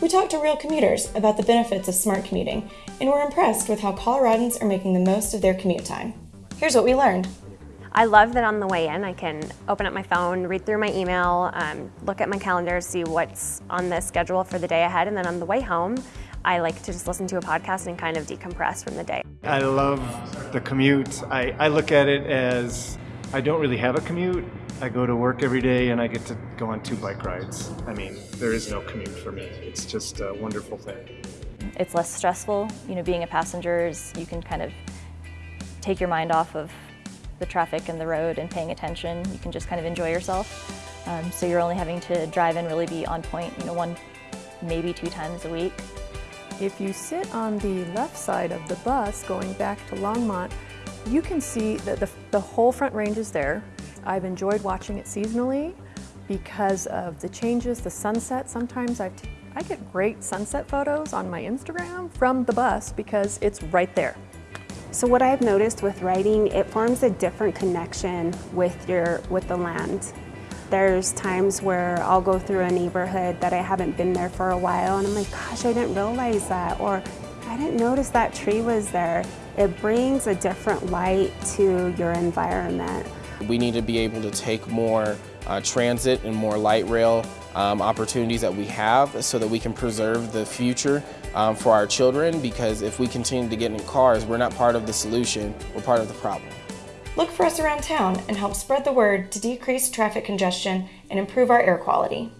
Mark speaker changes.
Speaker 1: We talked to real commuters about the benefits of smart commuting, and were impressed with how Coloradans are making the most of their commute time. Here's what we learned.
Speaker 2: I love that on the way in I can open up my phone, read through my email, um, look at my calendar, see what's on the schedule for the day ahead, and then on the way home, I like to just listen to a podcast and kind of decompress from the day.
Speaker 3: I love the commute. I, I look at it as I don't really have a commute. I go to work every day and I get to go on two bike rides. I mean, there is no commute for me. It's just a wonderful thing.
Speaker 4: It's less stressful. You know, being a passenger is you can kind of take your mind off of the traffic and the road and paying attention. You can just kind of enjoy yourself. Um, so you're only having to drive and really be on point, you know, one, maybe two times a week.
Speaker 5: If you sit on the left side of the bus going back to Longmont, you can see that the, the whole front range is there. I've enjoyed watching it seasonally because of the changes, the sunset. Sometimes I've I get great sunset photos on my Instagram from the bus because it's right there.
Speaker 6: So what I've noticed with writing, it forms a different connection with your with the land. There's times where I'll go through a neighborhood that I haven't been there for a while and I'm like, gosh, I didn't realize that or I didn't notice that tree was there. It brings a different light to your environment.
Speaker 7: We need to be able to take more uh, transit and more light rail um, opportunities that we have so that we can preserve the future um, for our children because if we continue to get in cars, we're not part of the solution, we're part of the problem.
Speaker 1: Look for us around town and help spread the word to decrease traffic congestion and improve our air quality.